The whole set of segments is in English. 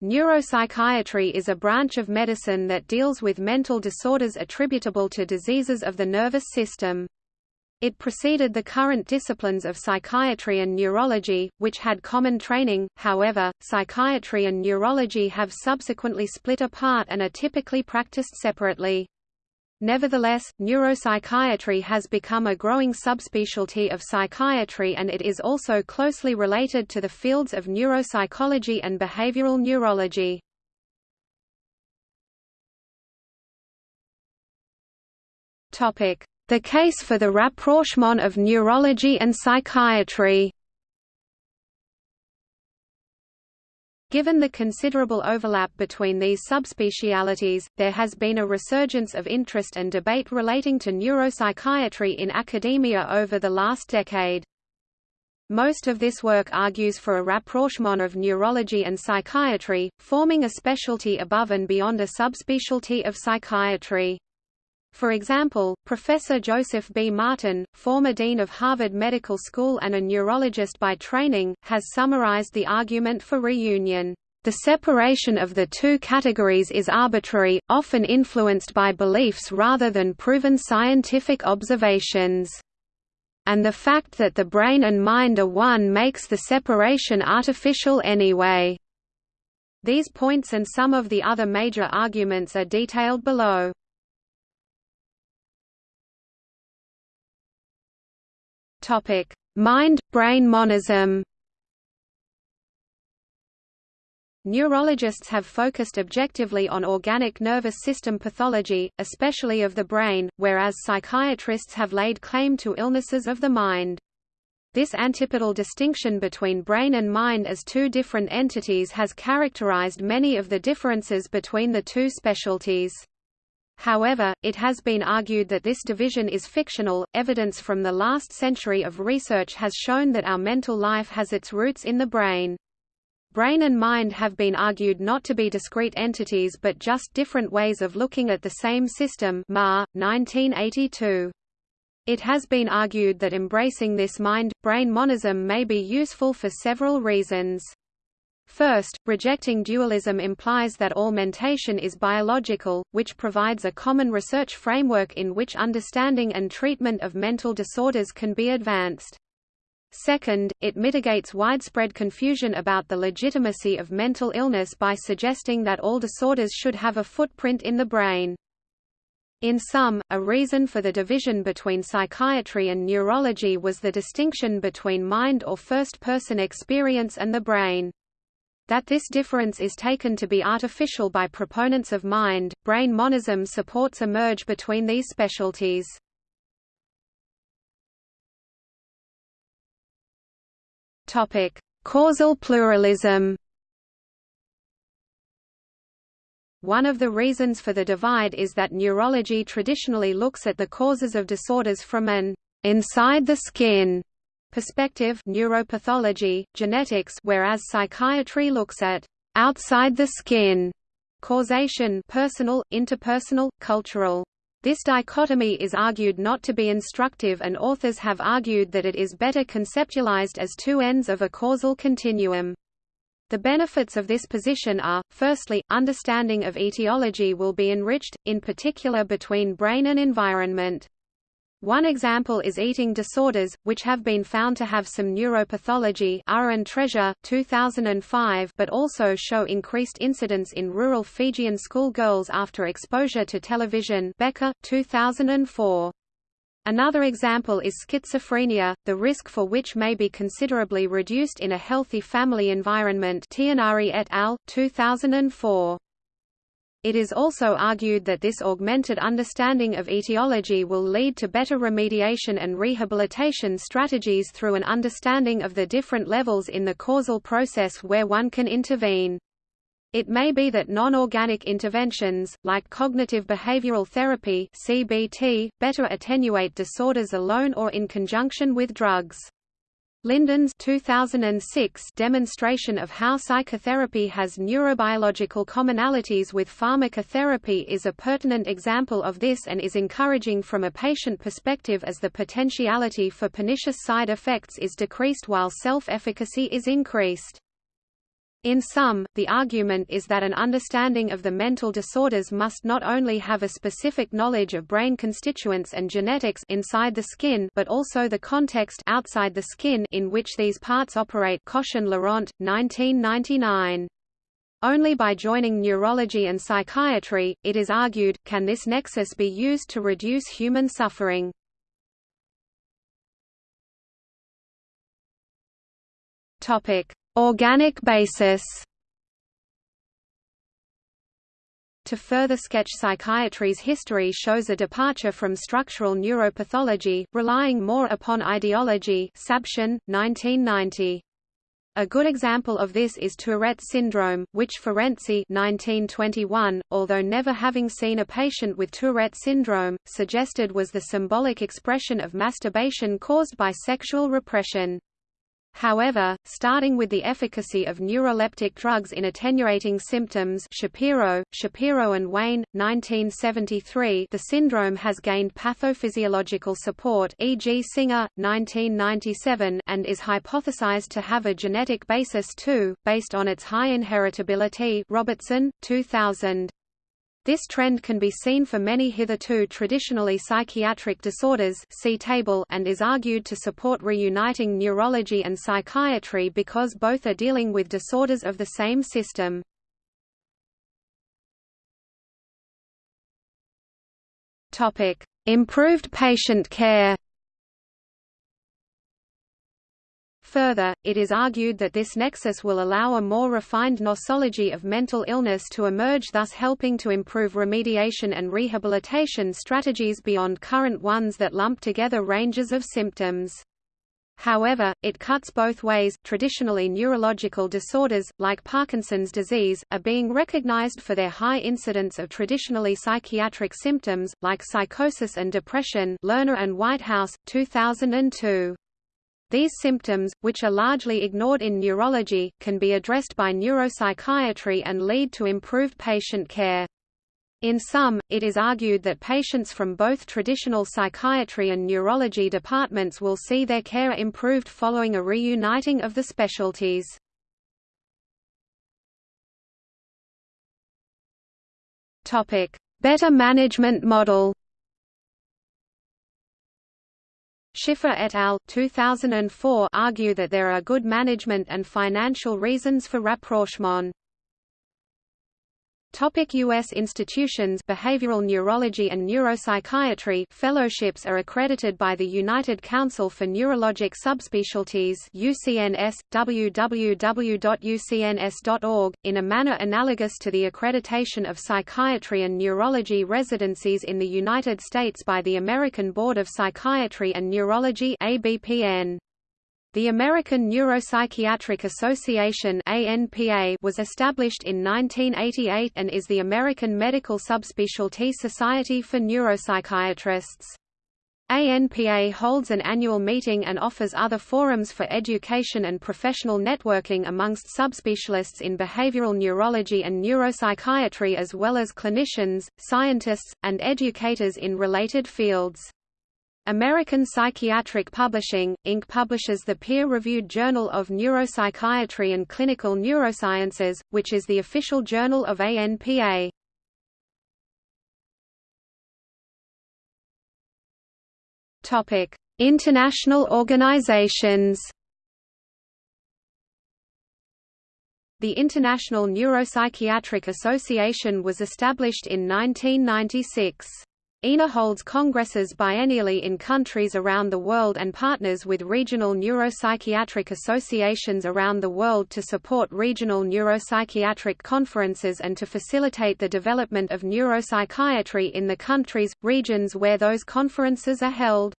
Neuropsychiatry is a branch of medicine that deals with mental disorders attributable to diseases of the nervous system. It preceded the current disciplines of psychiatry and neurology, which had common training, however, psychiatry and neurology have subsequently split apart and are typically practiced separately. Nevertheless, neuropsychiatry has become a growing subspecialty of psychiatry and it is also closely related to the fields of neuropsychology and behavioral neurology. The case for the rapprochement of neurology and psychiatry Given the considerable overlap between these subspecialities, there has been a resurgence of interest and debate relating to neuropsychiatry in academia over the last decade. Most of this work argues for a rapprochement of neurology and psychiatry, forming a specialty above and beyond a subspecialty of psychiatry. For example, Professor Joseph B. Martin, former dean of Harvard Medical School and a neurologist by training, has summarized the argument for reunion. The separation of the two categories is arbitrary, often influenced by beliefs rather than proven scientific observations. And the fact that the brain and mind are one makes the separation artificial anyway. These points and some of the other major arguments are detailed below. Topic: Mind-brain monism. Neurologists have focused objectively on organic nervous system pathology, especially of the brain, whereas psychiatrists have laid claim to illnesses of the mind. This antipodal distinction between brain and mind as two different entities has characterized many of the differences between the two specialties. However, it has been argued that this division is fictional. Evidence from the last century of research has shown that our mental life has its roots in the brain. Brain and mind have been argued not to be discrete entities but just different ways of looking at the same system Ma, 1982. It has been argued that embracing this mind-brain monism may be useful for several reasons. First, rejecting dualism implies that all mentation is biological, which provides a common research framework in which understanding and treatment of mental disorders can be advanced. Second, it mitigates widespread confusion about the legitimacy of mental illness by suggesting that all disorders should have a footprint in the brain. In sum, a reason for the division between psychiatry and neurology was the distinction between mind or first-person experience and the brain. That this difference is taken to be artificial by proponents of mind-brain monism supports a merge between these specialties. Topic: Causal pluralism. One of the reasons for the divide is that neurology traditionally looks at the causes of disorders from an inside the skin perspective neuropathology, genetics whereas psychiatry looks at outside the skin causation personal, interpersonal, cultural. This dichotomy is argued not to be instructive and authors have argued that it is better conceptualized as two ends of a causal continuum. The benefits of this position are, firstly, understanding of etiology will be enriched, in particular between brain and environment. One example is eating disorders, which have been found to have some neuropathology and Treasure, 2005 but also show increased incidence in rural Fijian schoolgirls after exposure to television Becker, 2004. Another example is schizophrenia, the risk for which may be considerably reduced in a healthy family environment Tienari et al., 2004. It is also argued that this augmented understanding of etiology will lead to better remediation and rehabilitation strategies through an understanding of the different levels in the causal process where one can intervene. It may be that non-organic interventions, like cognitive behavioral therapy (CBT), better attenuate disorders alone or in conjunction with drugs. Linden's 2006 demonstration of how psychotherapy has neurobiological commonalities with pharmacotherapy is a pertinent example of this and is encouraging from a patient perspective as the potentiality for pernicious side effects is decreased while self-efficacy is increased. In sum, the argument is that an understanding of the mental disorders must not only have a specific knowledge of brain constituents and genetics inside the skin but also the context outside the skin in which these parts operate Cochen-Laurent, 1999. Only by joining neurology and psychiatry, it is argued, can this nexus be used to reduce human suffering. Topic: Organic basis To further sketch psychiatry's history shows a departure from structural neuropathology, relying more upon ideology Sabshin, 1990. A good example of this is Tourette syndrome, which Ferenczi 1921, although never having seen a patient with Tourette syndrome, suggested was the symbolic expression of masturbation caused by sexual repression. However, starting with the efficacy of neuroleptic drugs in attenuating symptoms Shapiro, Shapiro and Wayne, 1973 the syndrome has gained pathophysiological support e.g. Singer, 1997 and is hypothesized to have a genetic basis too, based on its high inheritability Robertson, 2000. This trend can be seen for many hitherto traditionally psychiatric disorders see table and is argued to support reuniting neurology and psychiatry because both are dealing with disorders of the same system. Improved patient care Further, it is argued that this nexus will allow a more refined nosology of mental illness to emerge thus helping to improve remediation and rehabilitation strategies beyond current ones that lump together ranges of symptoms. However, it cuts both ways. Traditionally, neurological disorders, like Parkinson's disease, are being recognized for their high incidence of traditionally psychiatric symptoms, like psychosis and depression. Lerner and Whitehouse, 2002. These symptoms, which are largely ignored in neurology, can be addressed by neuropsychiatry and lead to improved patient care. In sum, it is argued that patients from both traditional psychiatry and neurology departments will see their care improved following a reuniting of the specialties. Better management model Schiffer et al. 2004 argue that there are good management and financial reasons for rapprochement. Topic U.S. institutions Behavioral neurology and neuropsychiatry fellowships are accredited by the United Council for Neurologic Subspecialties UCNS, www.ucns.org, in a manner analogous to the accreditation of psychiatry and neurology residencies in the United States by the American Board of Psychiatry and Neurology ABPN. The American Neuropsychiatric Association was established in 1988 and is the American Medical Subspecialty Society for Neuropsychiatrists. ANPA holds an annual meeting and offers other forums for education and professional networking amongst subspecialists in behavioral neurology and neuropsychiatry as well as clinicians, scientists, and educators in related fields. American Psychiatric Publishing, Inc. publishes the peer-reviewed Journal of Neuropsychiatry and Clinical Neurosciences, which is the official journal of ANPA. International organizations The International Neuropsychiatric Association was established in 1996. INA holds congresses biennially in countries around the world and partners with regional neuropsychiatric associations around the world to support regional neuropsychiatric conferences and to facilitate the development of neuropsychiatry in the countries, regions where those conferences are held.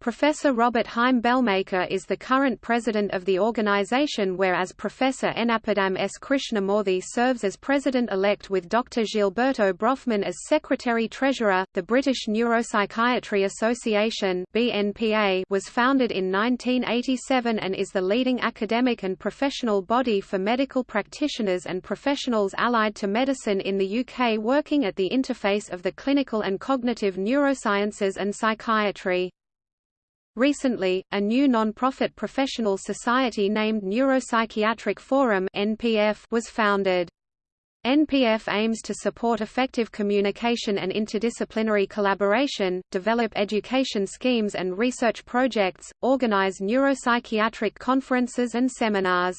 Professor Robert Heim Belmaker is the current president of the organization whereas Professor Ennapadam S. Krishnamoorthy serves as president-elect with Dr. Gilberto Brofman as secretary-treasurer. The British Neuropsychiatry Association (BNPA) was founded in 1987 and is the leading academic and professional body for medical practitioners and professionals allied to medicine in the UK working at the interface of the clinical and cognitive neurosciences and psychiatry. Recently, a new non-profit professional society named Neuropsychiatric Forum (NPF) was founded. NPF aims to support effective communication and interdisciplinary collaboration, develop education schemes and research projects, organize neuropsychiatric conferences and seminars.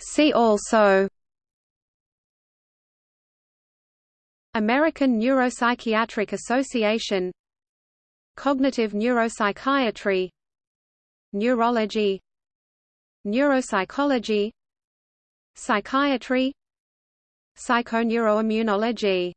See also American Neuropsychiatric Association Cognitive neuropsychiatry Neurology Neuropsychology Psychiatry Psychoneuroimmunology